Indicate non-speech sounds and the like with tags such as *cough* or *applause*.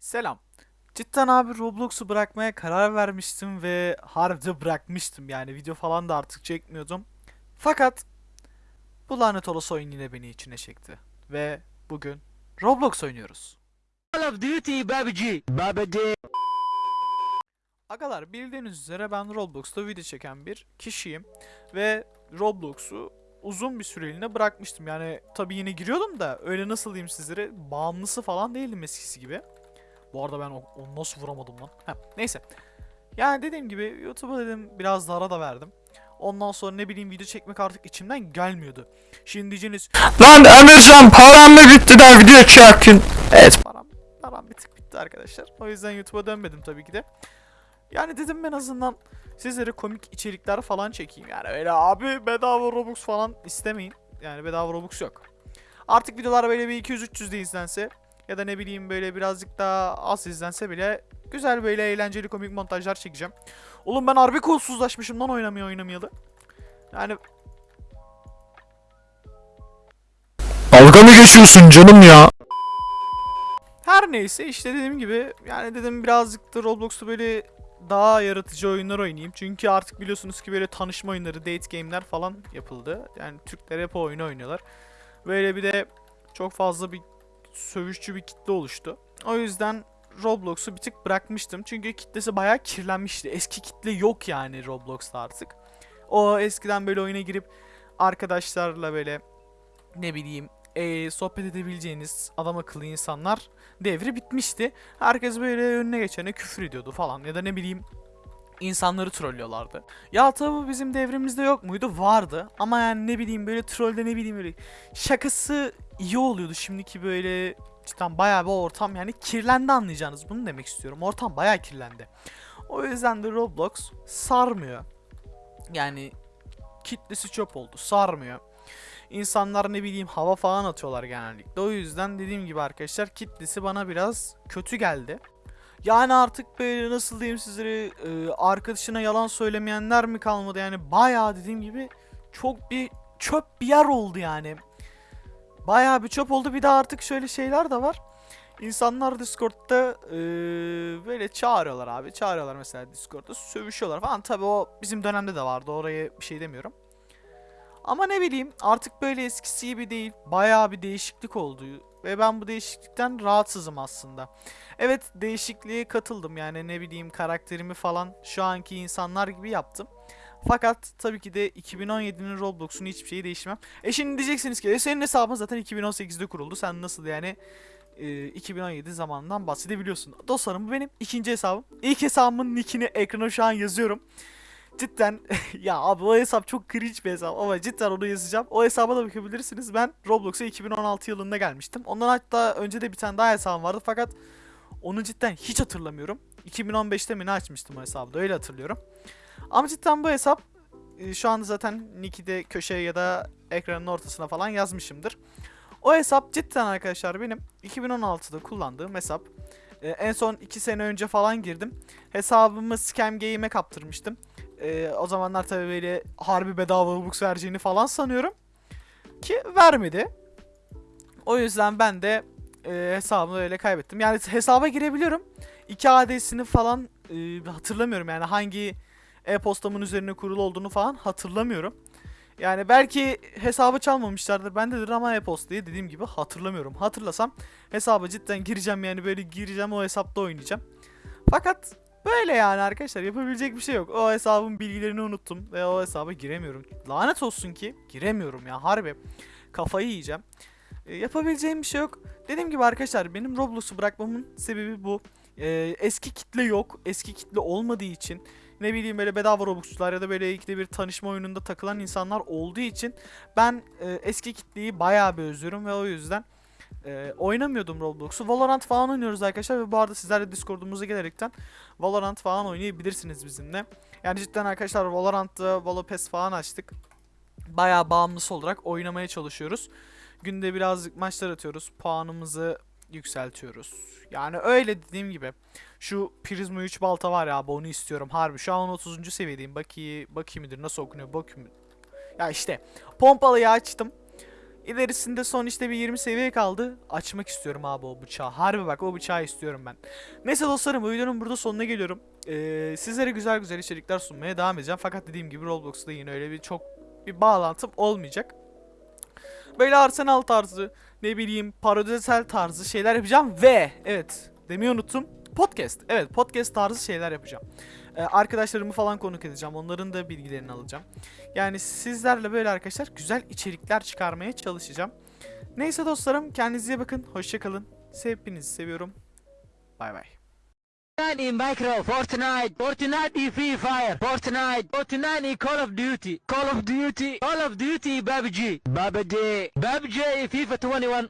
Selam. Cidden abi Roblox'u bırakmaya karar vermiştim ve harbiden bırakmıştım yani video falan da artık çekmiyordum. Fakat bu lanet olası oyun yine beni içine çekti. Ve bugün Roblox oynuyoruz. Call of Duty Babaji. Babaji. Agalar bildiğiniz üzere ben Roblox'ta video çeken bir kişiyim. Ve Roblox'u uzun bir süreliğine bırakmıştım. Yani tabii yine giriyordum da öyle nasıl diyeyim sizlere bağımlısı falan değildim eskisi gibi. Bu arada ben onu nasıl vuramadım lan? Heh, neyse. Yani dediğim gibi YouTube'a dedim biraz da ara da verdim. Ondan sonra ne bileyim video çekmek artık içimden gelmiyordu. Şimdi diyeceğiniz Lan Emircan param mı bitti de video çekin? Evet param, param bir tık bitti arkadaşlar. O yüzden YouTube'a dönmedim tabii ki de. Yani dedim en azından sizlere komik içerikler falan çekeyim. Yani öyle abi bedava Robux falan istemeyin. Yani bedava Robux yok. Artık videolar böyle bir 200-300 de izlense ya da ne bileyim böyle birazcık daha az izlense bile güzel böyle eğlenceli komik montajlar çekeceğim. Oğlum ben harbi kolsuzlaşmışım lan oynamaya oynamayalı. Yani Dalga mı geçiyorsun canım ya? Her neyse işte dediğim gibi yani dedim birazcık da Roblox'ta böyle daha yaratıcı oyunlar oynayayım. Çünkü artık biliyorsunuz ki böyle tanışma oyunları, date game'ler falan yapıldı. Yani Türkler hep o oyunu oynuyorlar. Böyle bir de çok fazla bir sövüşçü bir kitle oluştu. O yüzden Roblox'u bir tık bırakmıştım. Çünkü kitlesi bayağı kirlenmişti. Eski kitle yok yani Roblox'ta artık. O eskiden böyle oyuna girip arkadaşlarla böyle ne bileyim eee, sohbet edebileceğiniz adam akıllı insanlar devri bitmişti. Herkes böyle önüne geçene küfür ediyordu falan ya da ne bileyim insanları trollüyorlardı. Ya tabi bizim devrimizde yok muydu? Vardı. Ama yani ne bileyim böyle trollde ne bileyim böyle şakası iyi oluyordu. Şimdiki böyle cidden bayağı bir ortam yani kirlendi anlayacağınız. Bunu demek istiyorum. Ortam bayağı kirlendi. O yüzden de Roblox sarmıyor. Yani kitlesi çöp oldu. Sarmıyor. İnsanlar ne bileyim hava falan atıyorlar genellikle. O yüzden dediğim gibi arkadaşlar kitlesi bana biraz kötü geldi. Yani artık böyle nasıl diyeyim sizlere e, arkadaşına yalan söylemeyenler mi kalmadı yani bayağı dediğim gibi çok bir çöp bir yer oldu yani. Bayağı bir çöp oldu bir de artık şöyle şeyler de var. İnsanlar Discord'da e, böyle çağırıyorlar abi. Çağırıyorlar mesela Discord'da sövüşüyorlar falan. Tabi o bizim dönemde de vardı oraya bir şey demiyorum. Ama ne bileyim artık böyle eskisi gibi değil. Bayağı bir değişiklik oldu. Ve ben bu değişiklikten rahatsızım aslında. Evet değişikliğe katıldım yani ne bileyim karakterimi falan şu anki insanlar gibi yaptım. Fakat tabii ki de 2017'nin Roblox'un hiçbir şeyi değişmem. E şimdi diyeceksiniz ki e senin hesabın zaten 2018'de kuruldu. Sen nasıl yani e, 2017 zamanından bahsedebiliyorsun. Dostlarım bu benim ikinci hesabım. İlk hesabımın nickini ekrana şu an yazıyorum. Cidden *laughs* ya abi o hesap çok cringe bir hesap ama cidden onu yazacağım. O hesaba da bakabilirsiniz. Ben Roblox'a 2016 yılında gelmiştim. Ondan hatta önce de bir tane daha hesabım vardı fakat onu cidden hiç hatırlamıyorum. 2015'te mi ne açmıştım o hesabı da öyle hatırlıyorum. Ama cidden bu hesap e, şu anda zaten nick'i de köşeye ya da ekranın ortasına falan yazmışımdır. O hesap cidden arkadaşlar benim 2016'da kullandığım hesap. E, en son 2 sene önce falan girdim. Hesabımı Scam Game'e kaptırmıştım. Ee, o zamanlar tabii böyle harbi bedava Robux vereceğini falan sanıyorum. Ki vermedi. O yüzden ben de e, hesabımı öyle kaybettim. Yani hesaba girebiliyorum. 2 adresini falan e, hatırlamıyorum. Yani hangi e-postamın üzerine kurulu olduğunu falan hatırlamıyorum. Yani belki hesabı çalmamışlardır bendedir ama e-postayı dediğim gibi hatırlamıyorum. Hatırlasam hesaba cidden gireceğim yani böyle gireceğim o hesapta oynayacağım. Fakat Böyle yani arkadaşlar yapabilecek bir şey yok. O hesabın bilgilerini unuttum ve o hesaba giremiyorum. Lanet olsun ki giremiyorum ya harbi. Kafayı yiyeceğim. E, yapabileceğim bir şey yok. Dediğim gibi arkadaşlar benim Roblox'u bırakmamın sebebi bu. E, eski kitle yok. Eski kitle olmadığı için ne bileyim böyle bedava Robux'lar ya da böyle ikide bir tanışma oyununda takılan insanlar olduğu için ben e, eski kitleyi bayağı bir özlüyorum ve o yüzden e, oynamıyordum Roblox'u. Valorant falan oynuyoruz arkadaşlar ve bu arada sizler de Discord'umuza gelerekten Valorant falan oynayabilirsiniz bizimle. Yani cidden arkadaşlar Valorant'ta Valo Pass falan açtık. Bayağı bağımlısı olarak oynamaya çalışıyoruz. Günde birazcık maçlar atıyoruz. Puanımızı yükseltiyoruz. Yani öyle dediğim gibi. Şu Prisma 3 balta var ya abi onu istiyorum harbi. Şu an 30. seviyedeyim. Bakayım, bakayım midir nasıl okunuyor bakayım. Ya işte pompalıyı açtım. İlerisinde son işte bir 20 seviye kaldı. Açmak istiyorum abi o bıçağı. Harbi bak o bıçağı istiyorum ben. Neyse dostlarım bu videonun burada sonuna geliyorum. Ee, sizlere güzel güzel içerikler sunmaya devam edeceğim. Fakat dediğim gibi Roblox'ta yine öyle bir çok bir bağlantım olmayacak. Böyle Arsenal tarzı, ne bileyim parodisel tarzı şeyler yapacağım ve evet demeyi unuttum. Podcast. Evet podcast tarzı şeyler yapacağım. Ee, arkadaşlarımı falan konuk edeceğim. Onların da bilgilerini alacağım. Yani sizlerle böyle arkadaşlar güzel içerikler çıkarmaya çalışacağım. Neyse dostlarım kendinize bakın. Hoşçakalın. Hepinizi seviyorum. Bay bay. Fortnite Minecraft, Fortnite, Fortnite in Free Fire, Fortnite, Fortnite in Call of Duty, Call of Duty, Call of Duty PUBG, PUBG, PUBG in FIFA 21.